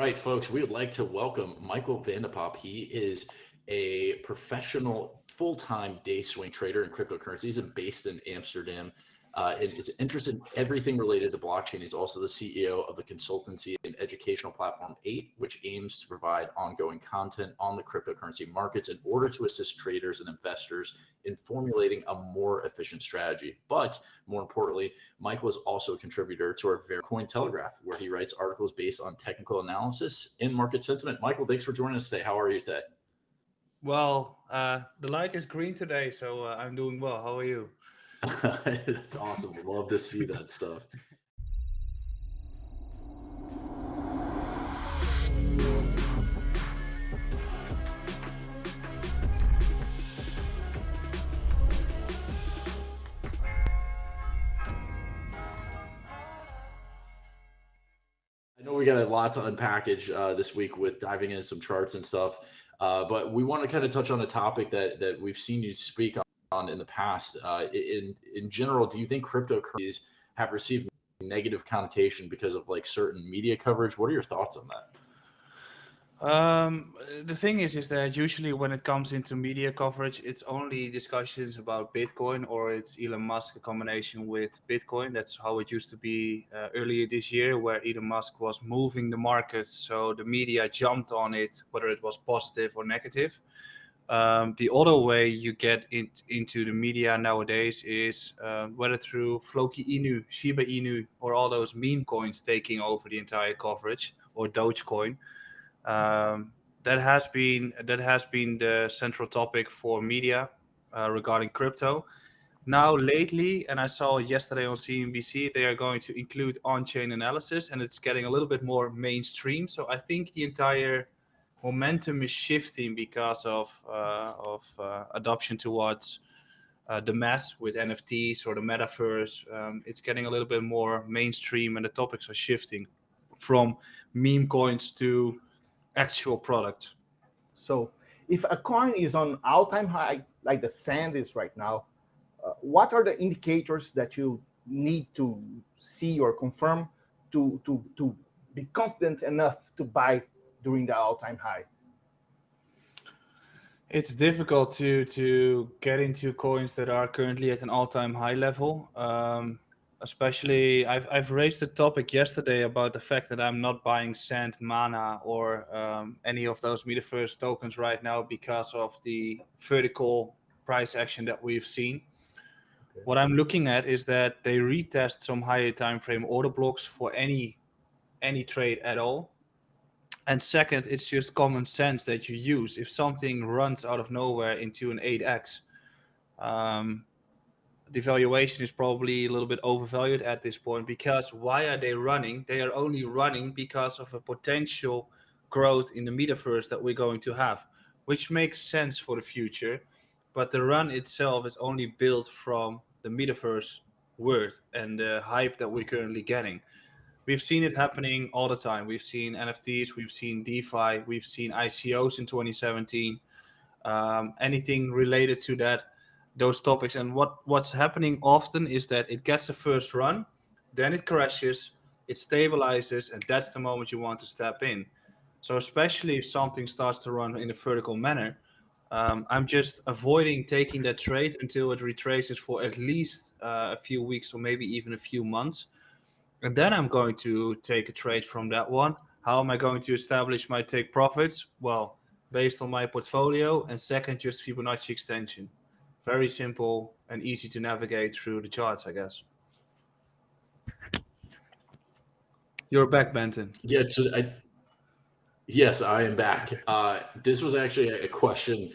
right, folks, we would like to welcome Michael van de He is a professional full-time day swing trader in cryptocurrencies He's based in Amsterdam uh, and is interested in everything related to blockchain. He's also the CEO of the consultancy and educational platform 8, which aims to provide ongoing content on the cryptocurrency markets in order to assist traders and investors in formulating a more efficient strategy. But more importantly, Michael is also a contributor to our very Cointelegraph, where he writes articles based on technical analysis and market sentiment. Michael, thanks for joining us today. How are you today? Well, uh, the light is green today, so uh, I'm doing well. How are you? That's awesome. Love to see that stuff. I know we got a lot to unpackage uh, this week with diving into some charts and stuff, uh, but we want to kind of touch on a topic that that we've seen you speak on on in the past. Uh, in in general, do you think cryptocurrencies have received negative connotation because of like certain media coverage? What are your thoughts on that? Um, the thing is, is that usually when it comes into media coverage, it's only discussions about Bitcoin or it's Elon Musk a combination with Bitcoin. That's how it used to be uh, earlier this year, where Elon Musk was moving the markets, so the media jumped on it, whether it was positive or negative. Um, the other way you get in, into the media nowadays is uh, whether through Floki Inu, Shiba Inu, or all those meme coins taking over the entire coverage, or Dogecoin. Um, that has been that has been the central topic for media uh, regarding crypto. Now lately, and I saw yesterday on CNBC, they are going to include on-chain analysis, and it's getting a little bit more mainstream. So I think the entire momentum is shifting because of uh, of uh, adoption towards uh, the mass with NFTs or the metaverse. Um, it's getting a little bit more mainstream, and the topics are shifting from meme coins to actual products. So, if a coin is on all-time high, like the sand is right now, uh, what are the indicators that you need to see or confirm to to to be confident enough to buy during the all-time high? It's difficult to to get into coins that are currently at an all-time high level. Um, especially, I've I've raised the topic yesterday about the fact that I'm not buying Sand, Mana, or um, any of those metaverse tokens right now because of the vertical price action that we've seen. Okay. What I'm looking at is that they retest some higher time frame order blocks for any any trade at all and second, it's just common sense that you use. If something runs out of nowhere into an 8x, um, the valuation is probably a little bit overvalued at this point because why are they running? They are only running because of a potential growth in the metaverse that we're going to have, which makes sense for the future. But the run itself is only built from the metaverse word and the hype that we're currently getting we've seen it happening all the time. We've seen NFTs, we've seen DeFi, we've seen ICOs in 2017. Um, anything related to that, those topics. And what what's happening often is that it gets the first run, then it crashes, it stabilizes, and that's the moment you want to step in. So especially if something starts to run in a vertical manner, um, I'm just avoiding taking that trade until it retraces for at least uh, a few weeks or maybe even a few months and then I'm going to take a trade from that one. How am I going to establish my take profits? Well, based on my portfolio, and second, just Fibonacci extension. Very simple and easy to navigate through the charts, I guess. You're back, Benton. Yeah, so I, yes, I am back. Uh, this was actually a question.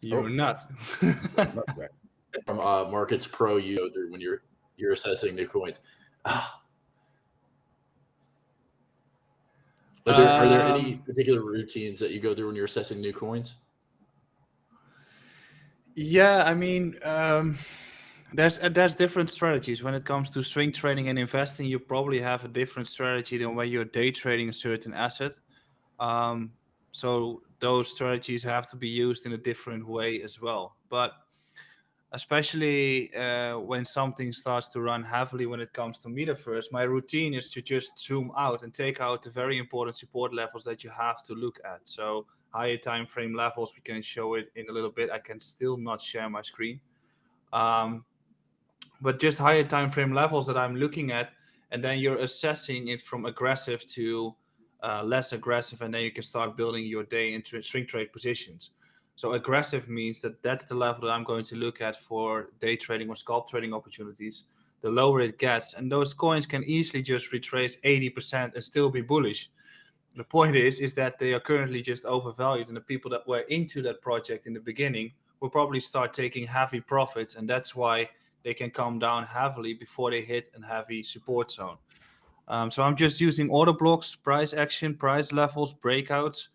You're oh. not. From uh, Markets Pro, you go through when you're you're assessing new coins. Are there, are there any um, particular routines that you go through when you're assessing new coins? Yeah, I mean, um, there's uh, there's different strategies when it comes to swing trading and investing. You probably have a different strategy than when you're day trading a certain asset. Um, so those strategies have to be used in a different way as well. But especially uh, when something starts to run heavily when it comes to metaverse, my routine is to just zoom out and take out the very important support levels that you have to look at. So higher time frame levels, we can show it in a little bit. I can still not share my screen. Um, but just higher time frame levels that I'm looking at, and then you're assessing it from aggressive to uh, less aggressive, and then you can start building your day into swing trade positions. So aggressive means that that's the level that I'm going to look at for day trading or scalp trading opportunities. The lower it gets, and those coins can easily just retrace 80% and still be bullish. The point is, is that they are currently just overvalued, and the people that were into that project in the beginning will probably start taking heavy profits, and that's why they can come down heavily before they hit a heavy support zone. Um, so I'm just using order blocks, price action, price levels, breakouts,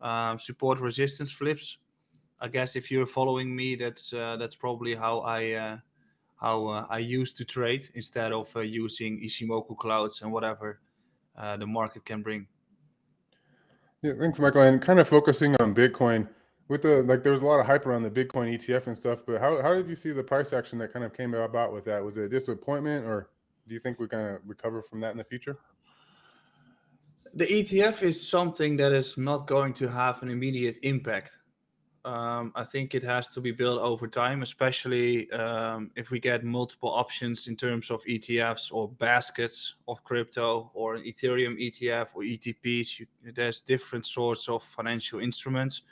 um, support resistance flips. I guess if you're following me, that's uh, that's probably how I uh, how uh, I used to trade instead of uh, using Ichimoku clouds and whatever uh, the market can bring. Yeah, thanks, Michael. And kind of focusing on Bitcoin with the like, there was a lot of hype around the Bitcoin ETF and stuff. But how how did you see the price action that kind of came about with that? Was it a disappointment, or do you think we're gonna recover from that in the future? The ETF is something that is not going to have an immediate impact. Um, I think it has to be built over time, especially um, if we get multiple options in terms of ETFs or baskets of crypto or an Ethereum ETF or ETPs. You, there's different sorts of financial instruments,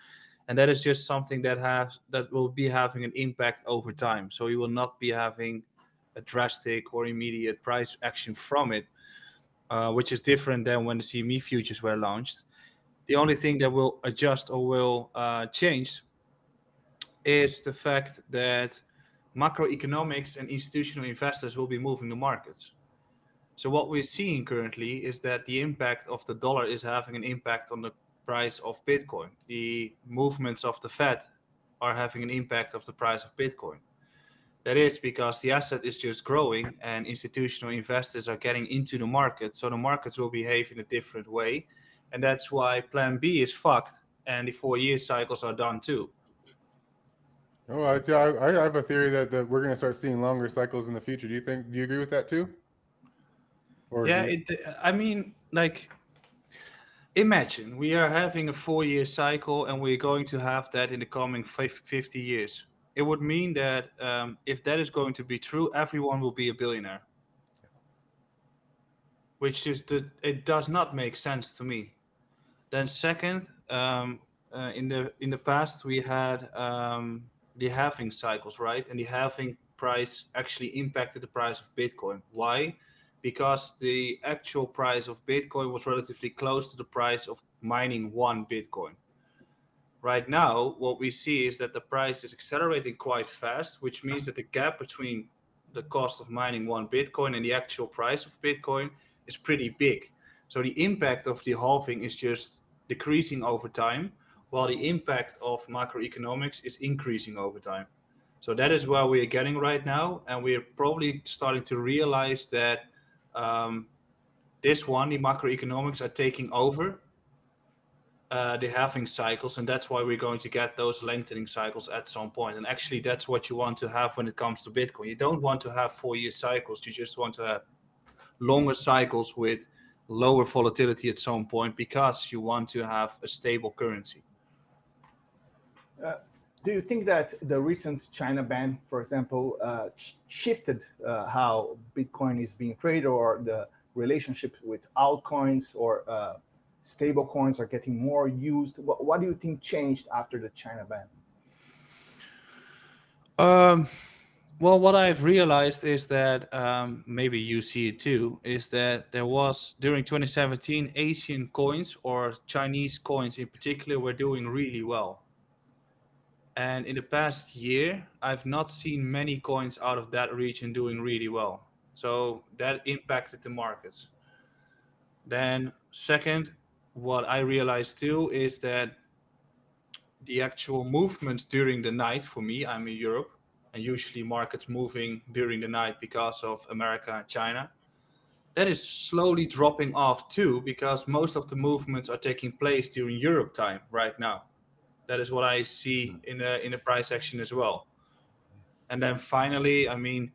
and that is just something that has that will be having an impact over time. So you will not be having a drastic or immediate price action from it, uh, which is different than when the CME futures were launched. The only thing that will adjust or will uh, change is the fact that macroeconomics and institutional investors will be moving the markets. So what we're seeing currently is that the impact of the dollar is having an impact on the price of Bitcoin. The movements of the Fed are having an impact of the price of Bitcoin. That is because the asset is just growing and institutional investors are getting into the market. So the markets will behave in a different way. And that's why plan B is fucked and the four year cycles are done too. Oh, I, I, I have a theory that, that we're going to start seeing longer cycles in the future. Do you think, do you agree with that too? Or yeah, you... it, I mean, like, imagine we are having a four year cycle and we're going to have that in the coming 50 years it would mean that um, if that is going to be true, everyone will be a billionaire. Which is the it does not make sense to me. Then second, um, uh, in the in the past we had um, the halving cycles, right? And the halving price actually impacted the price of Bitcoin. Why? Because the actual price of Bitcoin was relatively close to the price of mining one Bitcoin. Right now, what we see is that the price is accelerating quite fast, which means that the gap between the cost of mining one Bitcoin and the actual price of Bitcoin is pretty big. So the impact of the halving is just decreasing over time, while the impact of macroeconomics is increasing over time. So that is where we are getting right now, and we are probably starting to realize that um, this one, the macroeconomics, are taking over uh, the halving cycles, and that's why we're going to get those lengthening cycles at some point. And actually, that's what you want to have when it comes to Bitcoin. You don't want to have four-year cycles. You just want to have longer cycles with lower volatility at some point because you want to have a stable currency. Uh, do you think that the recent China ban, for example, uh, shifted uh, how Bitcoin is being traded or the relationship with altcoins or uh, stable coins are getting more used. What, what do you think changed after the China ban? Um, well, what I've realized is that um, maybe you see it too, is that there was during 2017 Asian coins or Chinese coins in particular were doing really well. And in the past year, I've not seen many coins out of that region doing really well. So that impacted the markets. Then second, what I realized too is that the actual movements during the night for me, I'm in Europe, and usually markets moving during the night because of America and China. That is slowly dropping off too, because most of the movements are taking place during Europe time right now. That is what I see hmm. in the in the price action as well. and then finally, I mean,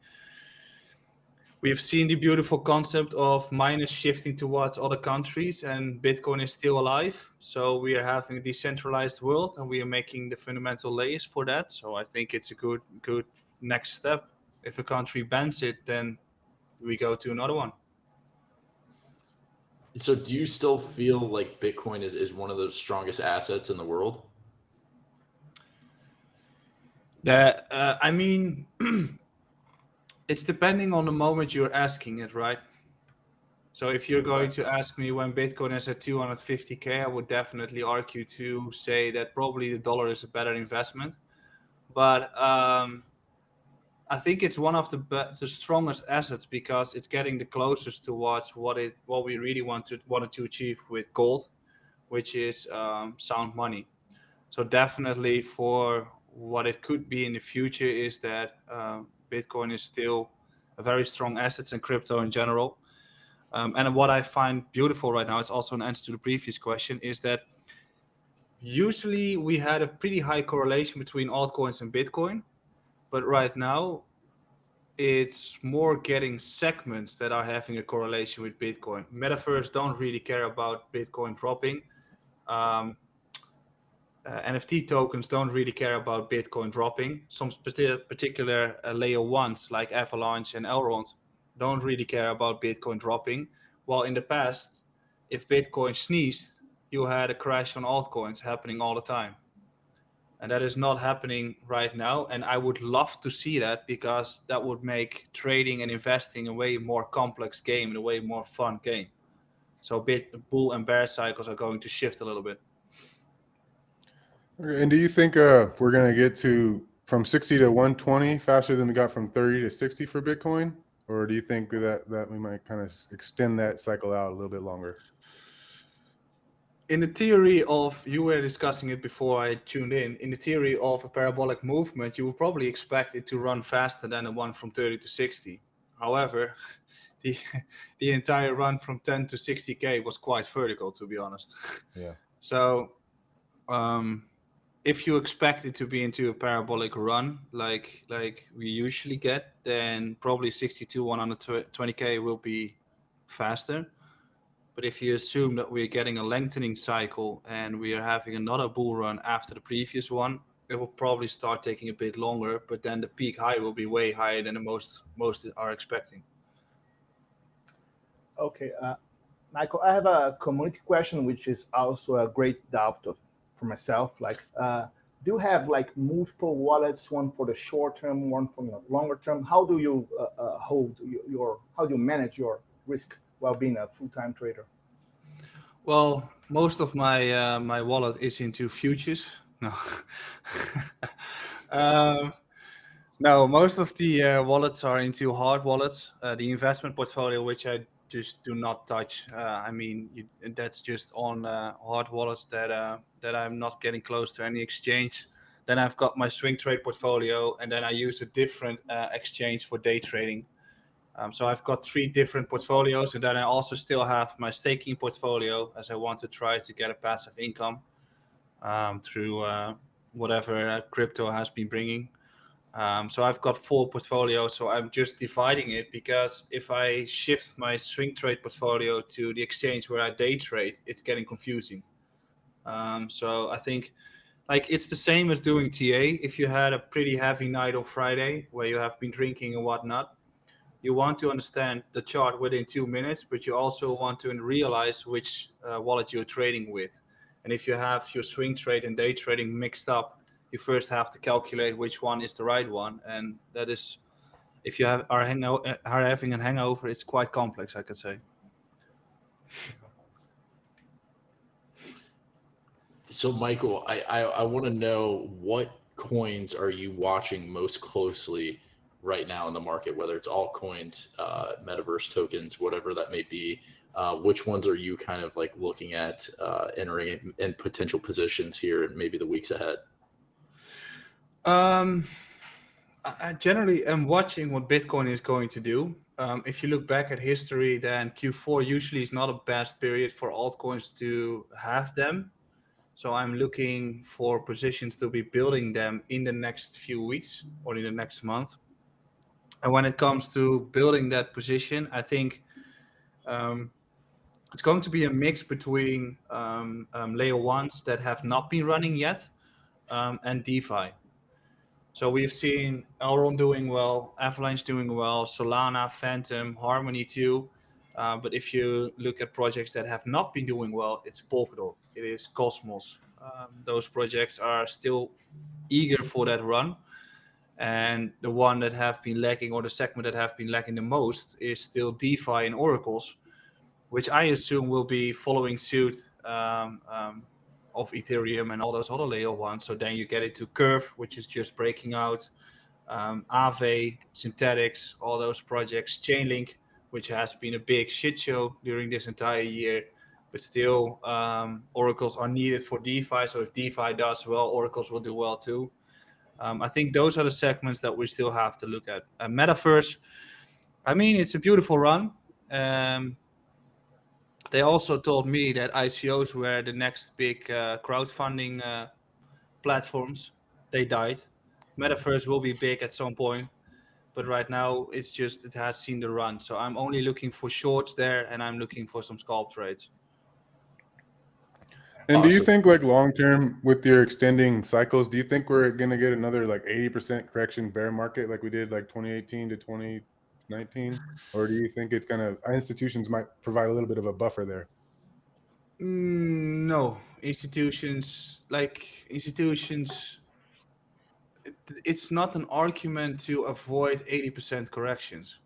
we've seen the beautiful concept of miners shifting towards other countries and bitcoin is still alive. So we are having a decentralized world and we are making the fundamental layers for that. So i think it's a good good next step. If a country bans it then we go to another one. So do you still feel like Bitcoin is, is one of the strongest assets in the world? that uh, i mean it's depending on the moment you're asking it right? So if you're going to ask me when bitcoin is at 250k i would definitely argue to say that probably the dollar is a better investment. But um, i think it's one of the the strongest assets because it's getting the closest towards what it what we really want to wanted to achieve with gold which is um, sound money. So definitely for what it could be in the future is that uh, Bitcoin is still a very strong asset and crypto in general. Um, and what I find beautiful right now, it's also an answer to the previous question, is that usually we had a pretty high correlation between altcoins and Bitcoin, but right now it's more getting segments that are having a correlation with Bitcoin. Metaverse don't really care about Bitcoin dropping. Um, uh, NFT tokens don't really care about Bitcoin dropping. Some particular uh, layer ones like Avalanche and Elrond don't really care about Bitcoin dropping. While in the past, if Bitcoin sneezed, you had a crash on altcoins happening all the time. And that is not happening right now. And I would love to see that because that would make trading and investing a way more complex game and a way more fun game. So bit bull and bear cycles are going to shift a little bit. Okay, And do you think uh, we're going to get to from 60 to 120 faster than we got from 30 to 60 for Bitcoin? Or do you think that, that we might kind of extend that cycle out a little bit longer? in the theory of you were discussing it before I tuned in. In the theory of a parabolic movement, you would probably expect it to run faster than the one from 30 to 60. However, the the entire run from 10 to 60k was quite vertical, to be honest. Yeah. So, um, if you expect it to be into a parabolic run like like we usually get, then probably 62 120k will be faster. But if you assume that we're getting a lengthening cycle and we are having another bull run after the previous one, it will probably start taking a bit longer. But then the peak high will be way higher than the most most are expecting. Okay, uh, Michael, I have a community question, which is also a great doubt of, for myself. Like, uh, do you have like multiple wallets, one for the short term, one for the longer term? How do you uh, uh, hold your, your, how do you manage your risk while being a full-time trader? Well, most of my uh, my wallet is into futures. No, um, no, most of the uh, wallets are into hard wallets. Uh, the investment portfolio, which I just do not touch. Uh, I mean, you, that's just on uh, hard wallets that uh, that I'm not getting close to any exchange. Then I've got my swing trade portfolio, and then I use a different uh, exchange for day trading. Um, so I've got three different portfolios, and then I also still have my staking portfolio, as I want to try to get a passive income um, through uh, whatever uh, crypto has been bringing. Um, so I've got four portfolios. So I'm just dividing it because if I shift my swing trade portfolio to the exchange where I day trade, it's getting confusing. Um, so I think like it's the same as doing TA. If you had a pretty heavy night on Friday where you have been drinking and whatnot, you want to understand the chart within two minutes, but you also want to realize which uh, wallet you're trading with. And if you have your swing trade and day trading mixed up, you first have to calculate which one is the right one. And that is, if you have, are, are having a hangover, it's quite complex, I could say. So, Michael, I, I, I want to know what coins are you watching most closely right now in the market, whether it's altcoins, uh, metaverse tokens, whatever that may be. Uh, which ones are you kind of like looking at uh, entering in, in potential positions here and maybe the weeks ahead? Um, I generally am watching what Bitcoin is going to do. Um, if you look back at history, then Q4 usually is not a best period for altcoins to have them. So I'm looking for positions to be building them in the next few weeks or in the next month. And when it comes to building that position, I think um, it's going to be a mix between um, um, layer ones that have not been running yet um, and DeFi. So we've seen Elrond doing well, Avalanche doing well, Solana, Fantom, Harmony too. Uh, but if you look at projects that have not been doing well, it's Polkadot, it is Cosmos. Um, those projects are still eager for that run. And the one that have been lacking, or the segment that have been lacking the most, is still DeFi and Oracles, which I assume will be following suit um, um, of Ethereum and all those other layer ones. So then you get into Curve, which is just breaking out, um, Aave, Synthetix, all those projects, Chainlink, which has been a big shit show during this entire year. But still, um, oracles are needed for DeFi. So if DeFi does well, oracles will do well too. Um, I think those are the segments that we still have to look at. Uh, Metaverse, I mean, it's a beautiful run. Um, they also told me that ICOs were the next big uh, crowdfunding uh, platforms. They died. Metaverse will be big at some point, but right now it's just it has seen the run. So I'm only looking for shorts there, and I'm looking for some scalp trades. And do you think like long term with your extending cycles, do you think we're gonna get another like 80% correction bear market like we did like 2018 to 2019? Or do you think it's gonna institutions might provide a little bit of a buffer there? Mm, no, institutions like institutions. it- It's not an argument to avoid 80% corrections.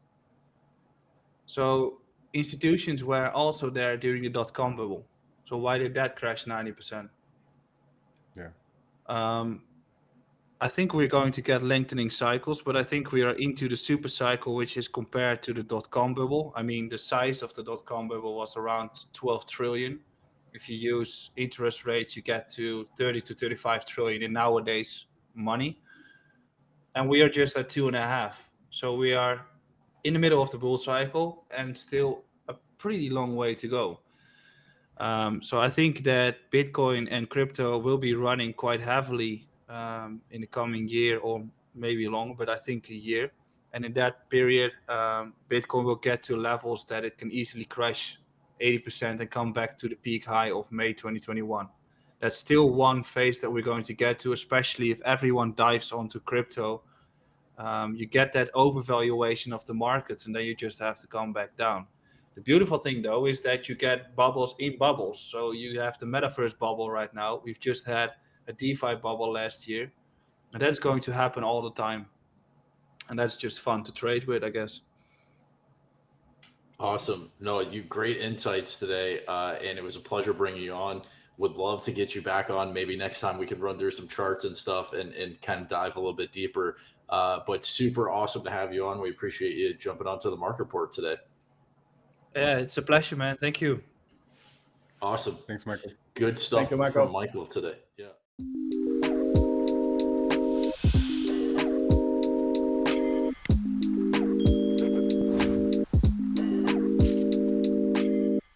So institutions were also there during the dot com bubble. So why did that crash 90%? Yeah. Um, I think we're going to get lengthening cycles, but I think we are into the super cycle, which is compared to the dot com bubble. I mean, the size of the dot com bubble was around 12 trillion. If you use interest rates, you get to 30 to 35 trillion in nowadays money. And we are just at two and a half. So we are in the middle of the bull cycle and still a pretty long way to go. Um, so I think that Bitcoin and crypto will be running quite heavily um, in the coming year or maybe longer, but I think a year. And in that period, um, Bitcoin will get to levels that it can easily crash 80% and come back to the peak high of May 2021. That's still one phase that we're going to get to, especially if everyone dives onto crypto. Um, you get that overvaluation of the markets, and then you just have to come back down. The beautiful thing, though, is that you get bubbles in bubbles. So you have the metaverse bubble right now. We've just had a DeFi bubble last year, and that's going to happen all the time. And that's just fun to trade with, I guess. Awesome. No, you great insights today, uh, and it was a pleasure bringing you on. Would love to get you back on. Maybe next time we can run through some charts and stuff and, and kind of dive a little bit deeper. Uh, but super awesome to have you on. We appreciate you jumping onto the market report today. Yeah, it's a pleasure, man. Thank you. Awesome. Thanks, Michael. Good stuff you, Michael. from Michael today. Yeah you